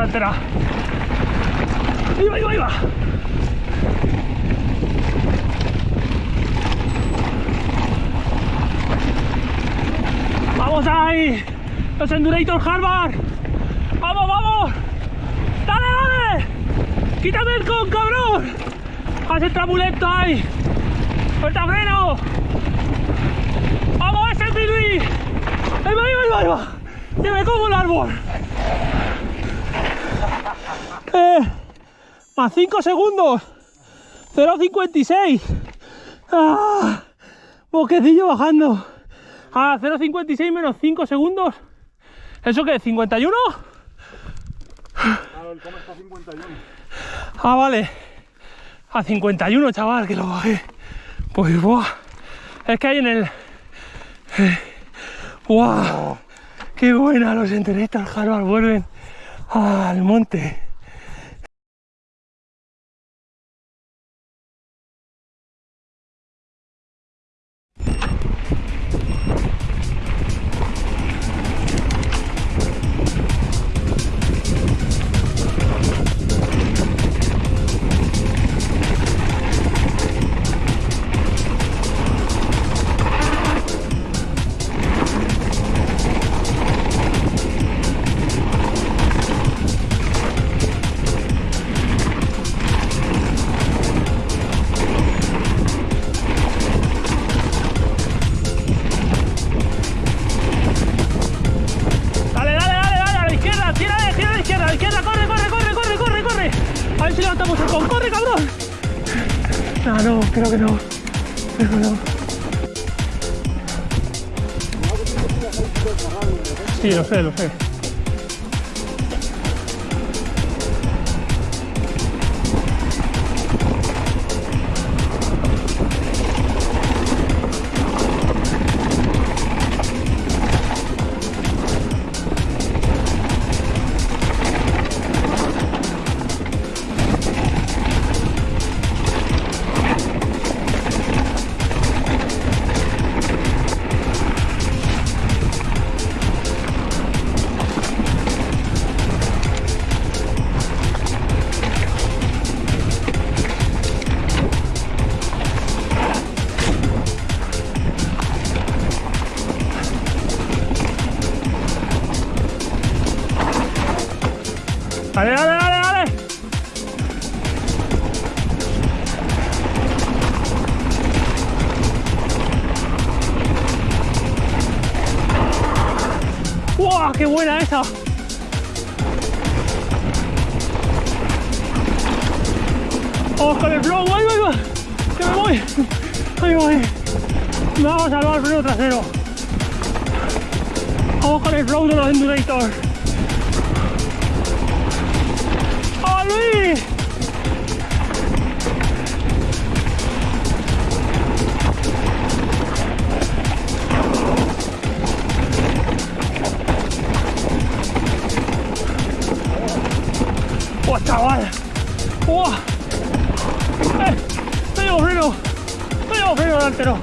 delantera. ¡Ahí va, ahí va, ahí va! ¡Vamos ahí! ¡Los Endurator Harvard! ¡Vamos, vamos! ¡Dale, dale! ¡Quítame el con, cabrón! ¡Haz el tramulento ahí! ¡Suelta freno! ¡Vamos, ese! ¡Ahí va, ahí va, ahí va, ahí va! ¡Que me como el árbol! Eh, más 5 segundos. 0.56. Ah, boquecillo bajando. A 0.56 menos 5 segundos. ¿Eso qué? ¿51? Claro, el coma está a 51. Ah, vale. A 51, chaval, que lo bajé. Pues, buah. Es que hay en el... eh, ¡Buah! ¡Qué buena! Los enteristas Harvard vuelven al monte. A ver si levantamos el con, corre, cabrón. No, no, creo que no. Creo que no. Sí, lo sé, lo sé. ¡Qué buena esa! Vamos con el flow, va, ahí va. Que me voy. Ahí voy. Vamos a salvar el freno trasero. Vamos con el flow de los Endurators. ¡Oh, chaval! ¡Oh! ¡Eh! ¡No llevo freno! ¡No llevo freno delantero!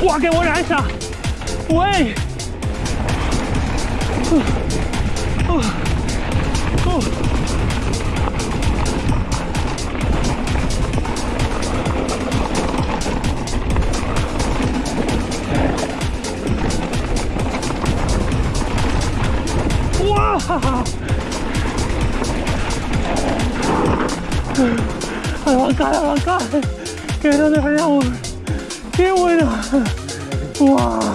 ¡Guau, qué buena esa! ¡Güey! Uh, uh, A la bancada, a la bancada. ¡Qué buena! ¡Wow!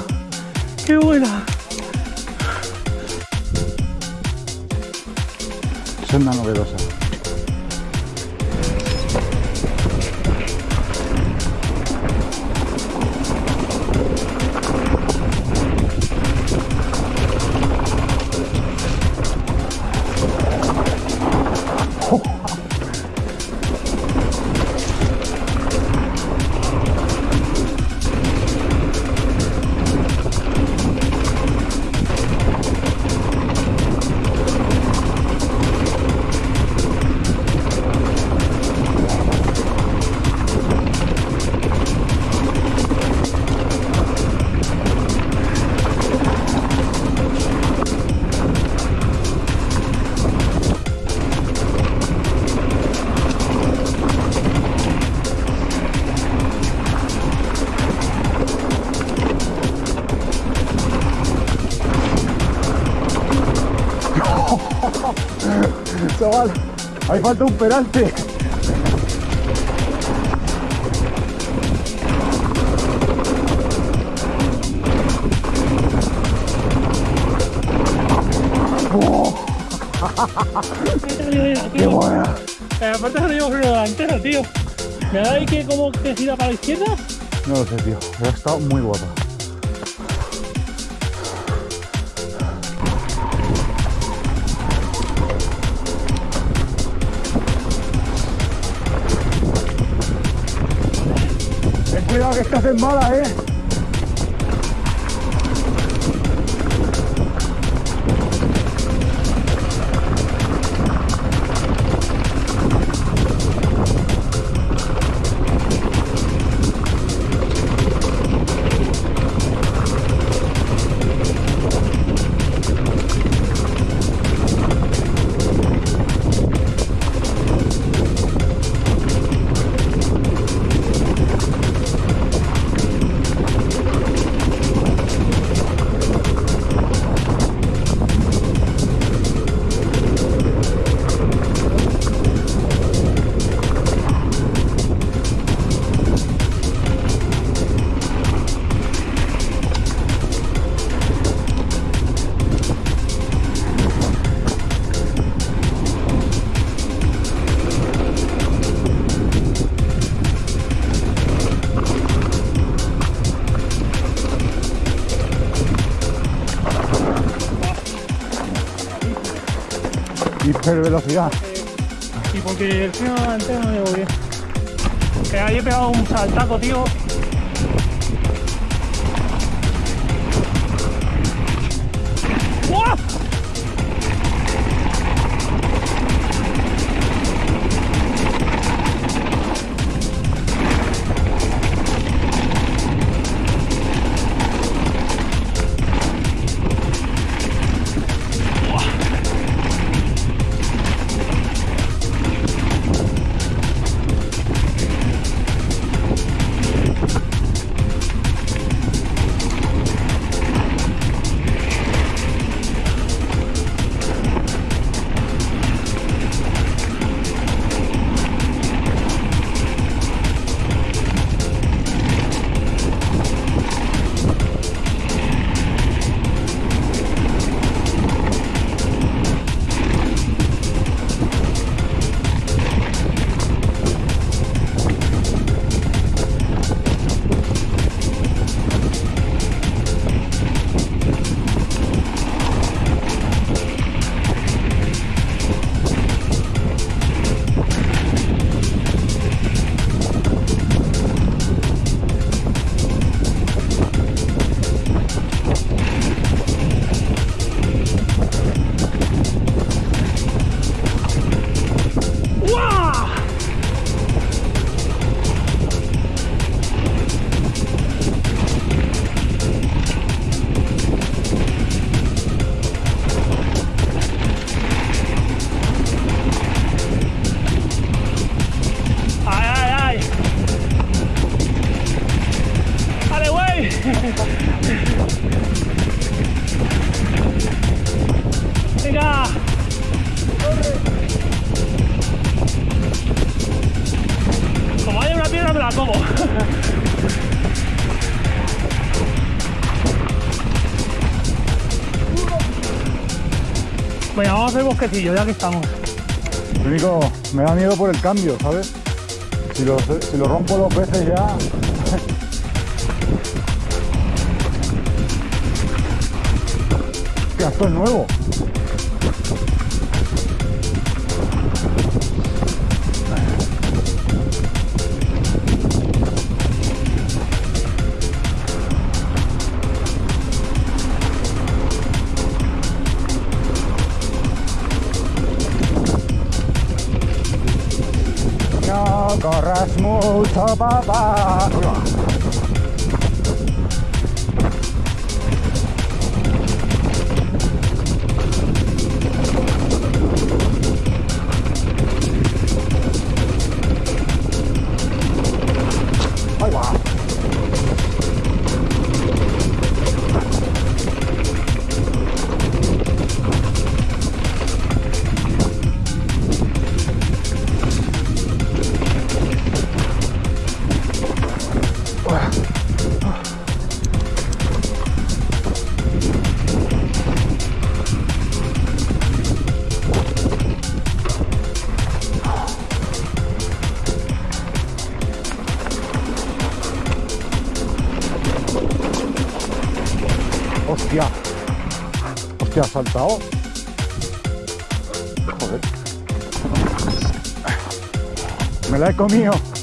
Chaval, ahí falta un peralte. ¡Qué buena! Eh, aparte llevo freno delantero, tío. ¿Me da ahí que como que gira para la izquierda? No lo sé, tío. Ha estado muy guapa. Cuidado que estás en mala, eh. Hipervelocidad. Y porque el freno delantero no llevo bien. Que ahí he pegado un saltaco, tío. Vamos a hacer bosquecillo ya que estamos. Lo me da miedo por el cambio, ¿sabes? Si lo, rompo dos veces ya. Esto es nuevo. ba ba ba. Saltado. Joder. Me la he comido.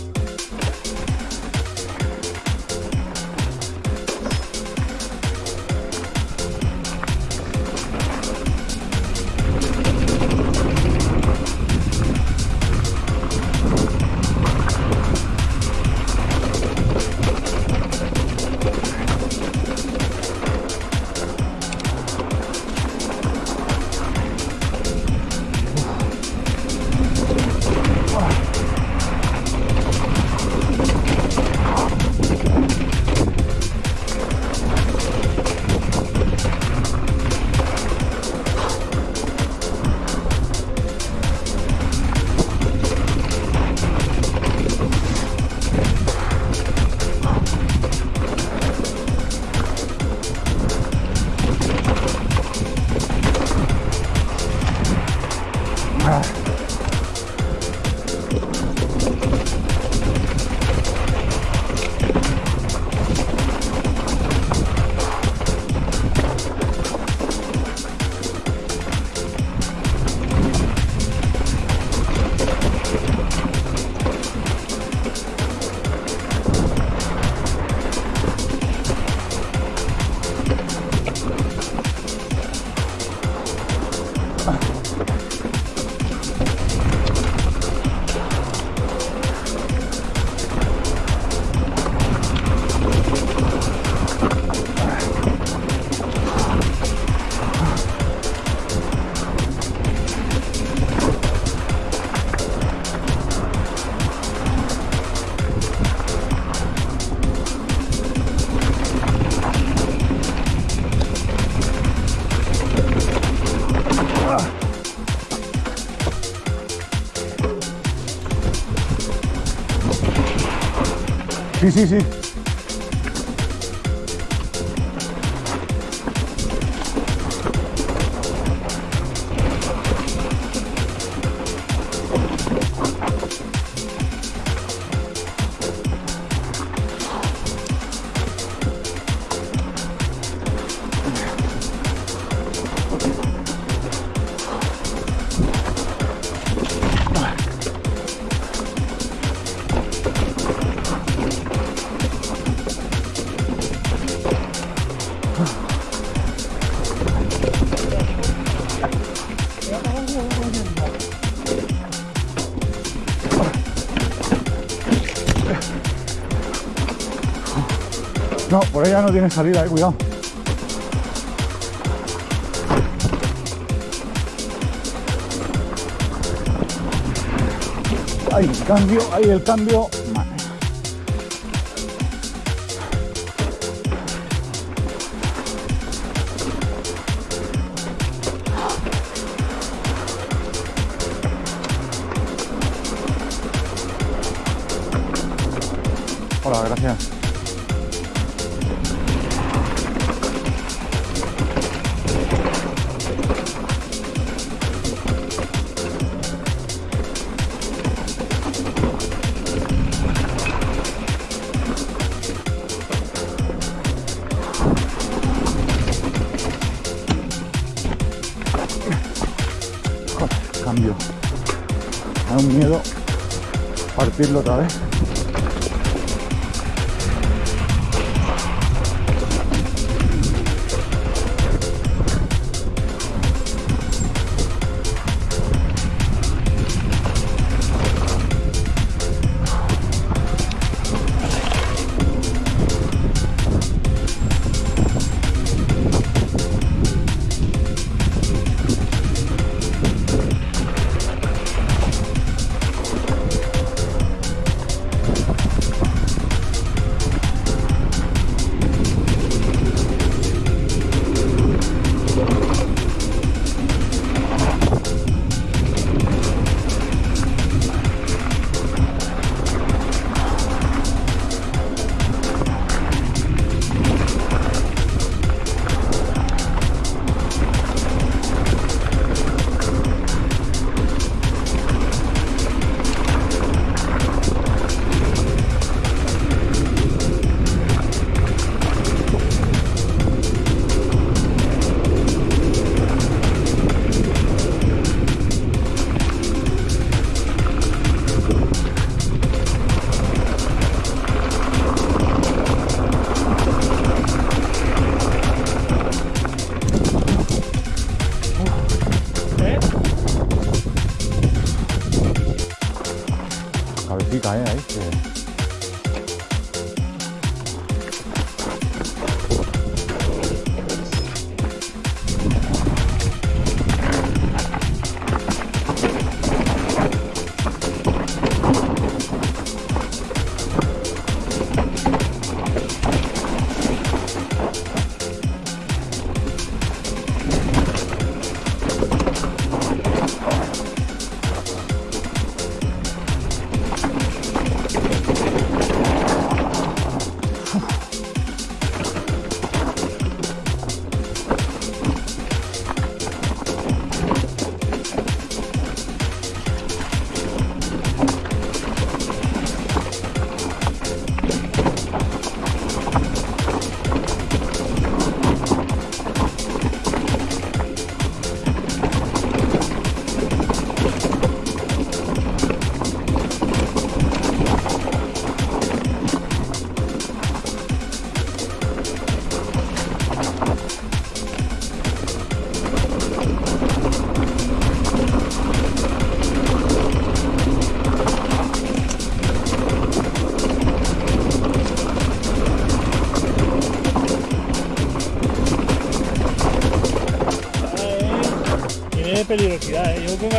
Sí, sí, sí. No, tiene salida, eh, cuidado. Ahí, cambio, ahí el cambio. Miedo partirlo otra vez. Chica, ¿eh? Ahí, que-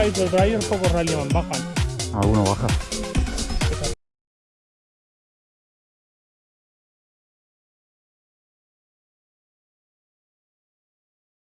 Otros drivers pocos rally man bajan. Alguno baja.